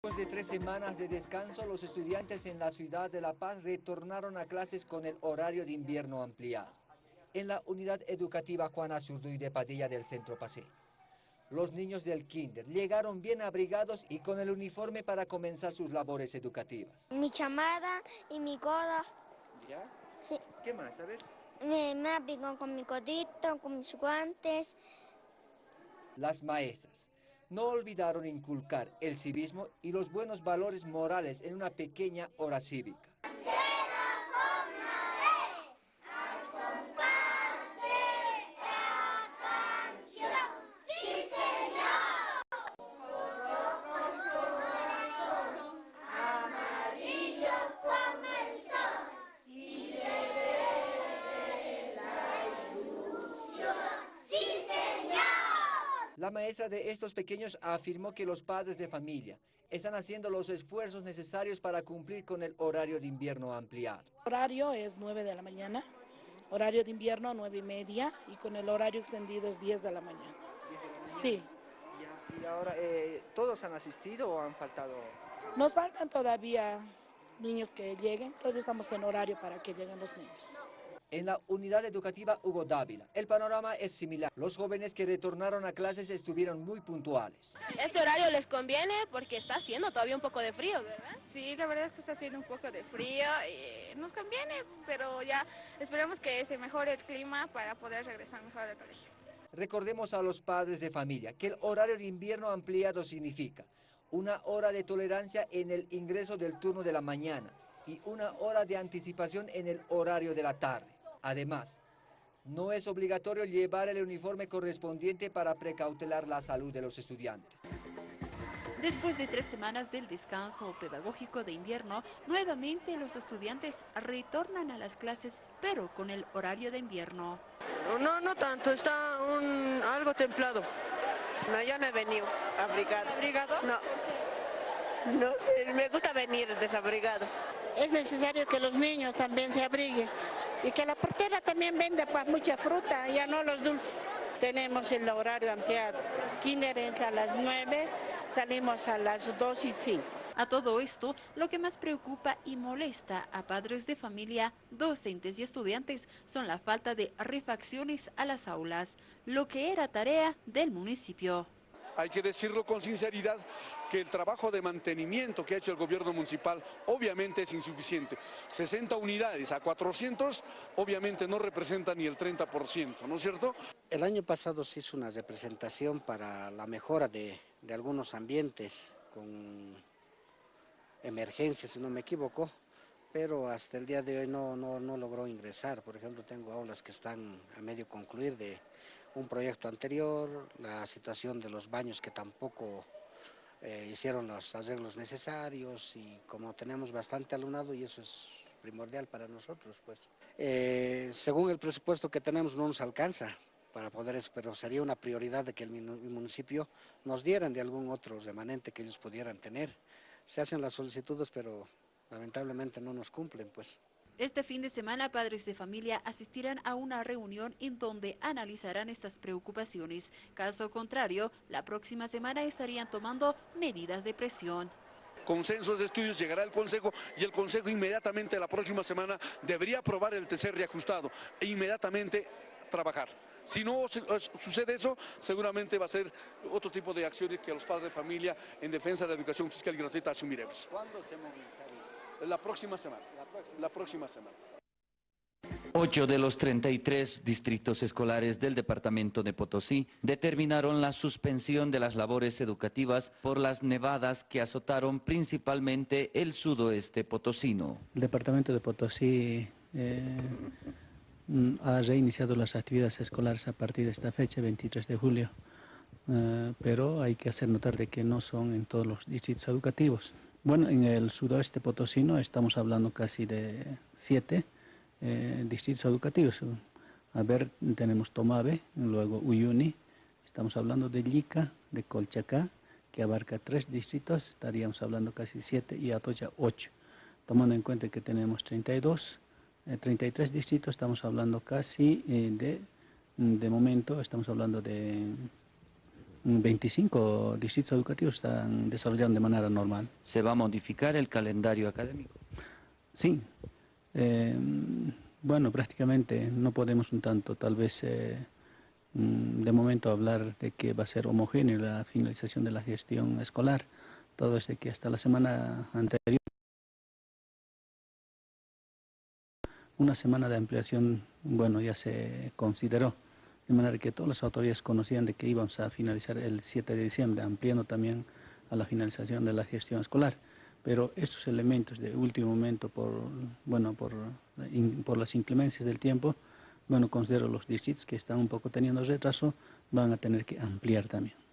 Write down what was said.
Después de tres semanas de descanso, los estudiantes en la ciudad de La Paz retornaron a clases con el horario de invierno ampliado. En la unidad educativa Juana Zurduy de Padilla del Centro Paseo. Los niños del kinder llegaron bien abrigados y con el uniforme para comenzar sus labores educativas. Mi chamada y mi coda. ¿Ya? Sí. ¿Qué más? A ver. Me, me con mi codito, con mis guantes. Las maestras no olvidaron inculcar el civismo y los buenos valores morales en una pequeña hora cívica. La maestra de estos pequeños afirmó que los padres de familia están haciendo los esfuerzos necesarios para cumplir con el horario de invierno ampliado. El horario es 9 de la mañana, horario de invierno 9 y media y con el horario extendido es 10 de la mañana. Sí. ¿Y ahora eh, todos han asistido o han faltado? Nos faltan todavía niños que lleguen, todavía estamos en horario para que lleguen los niños. En la unidad educativa Hugo Dávila, el panorama es similar. Los jóvenes que retornaron a clases estuvieron muy puntuales. Este horario les conviene porque está haciendo todavía un poco de frío, ¿verdad? Sí, la verdad es que está haciendo un poco de frío y nos conviene, pero ya esperemos que se mejore el clima para poder regresar mejor al colegio. Recordemos a los padres de familia que el horario de invierno ampliado significa una hora de tolerancia en el ingreso del turno de la mañana y una hora de anticipación en el horario de la tarde. Además, no es obligatorio llevar el uniforme correspondiente para precautelar la salud de los estudiantes. Después de tres semanas del descanso pedagógico de invierno, nuevamente los estudiantes retornan a las clases, pero con el horario de invierno. No, no tanto, está un, algo templado. No, ya no he venido abrigado. ¿Abrigado? No. No sé, me gusta venir desabrigado. Es necesario que los niños también se abriguen y que la portera también venda pues, mucha fruta, ya no los dulces. Tenemos el horario ampliado. Kinder entra a las 9, salimos a las 2 y 5. A todo esto, lo que más preocupa y molesta a padres de familia, docentes y estudiantes son la falta de refacciones a las aulas, lo que era tarea del municipio hay que decirlo con sinceridad, que el trabajo de mantenimiento que ha hecho el gobierno municipal obviamente es insuficiente. 60 unidades a 400 obviamente no representa ni el 30%, ¿no es cierto? El año pasado se hizo una representación para la mejora de, de algunos ambientes con emergencia, si no me equivoco, pero hasta el día de hoy no, no, no logró ingresar. Por ejemplo, tengo aulas que están a medio concluir de un proyecto anterior, la situación de los baños que tampoco eh, hicieron los arreglos necesarios y como tenemos bastante alumnado y eso es primordial para nosotros, pues. Eh, según el presupuesto que tenemos no nos alcanza para poder eso, pero sería una prioridad de que el municipio nos dieran de algún otro remanente que ellos pudieran tener. Se hacen las solicitudes, pero lamentablemente no nos cumplen, pues. Este fin de semana, padres de familia asistirán a una reunión en donde analizarán estas preocupaciones. Caso contrario, la próxima semana estarían tomando medidas de presión consensos de estudios llegará al Consejo y el Consejo inmediatamente la próxima semana debería aprobar el tercer reajustado e inmediatamente trabajar. Si no sucede eso, seguramente va a ser otro tipo de acciones que los padres de familia en defensa de la educación fiscal y gratuita asumiremos. ¿Cuándo se movilizaría? La próxima semana. La próxima, semana. Ocho de los 33 distritos escolares del departamento de Potosí determinaron la suspensión de las labores educativas por las nevadas que azotaron principalmente el sudoeste potosino. El departamento de Potosí eh, ha reiniciado las actividades escolares a partir de esta fecha, 23 de julio, eh, pero hay que hacer notar de que no son en todos los distritos educativos. Bueno, en el sudoeste potosino estamos hablando casi de siete eh, distritos educativos. A ver, tenemos Tomave, luego Uyuni, estamos hablando de Llica, de Colchacá, que abarca tres distritos, estaríamos hablando casi siete, y Atocha ocho. Tomando en cuenta que tenemos 32, 33 eh, distritos, estamos hablando casi eh, de, de momento, estamos hablando de 25 distritos educativos están desarrollando de manera normal. ¿Se va a modificar el calendario académico? Sí. Eh, bueno, prácticamente no podemos un tanto, tal vez eh, mm, de momento hablar de que va a ser homogéneo la finalización de la gestión escolar. Todo es de que hasta la semana anterior una semana de ampliación, bueno, ya se consideró, de manera que todas las autoridades conocían de que íbamos a finalizar el 7 de diciembre, ampliando también a la finalización de la gestión escolar. Pero estos elementos de último momento, por, bueno, por, por las inclemencias del tiempo, bueno, considero los distritos que están un poco teniendo retraso, van a tener que ampliar también.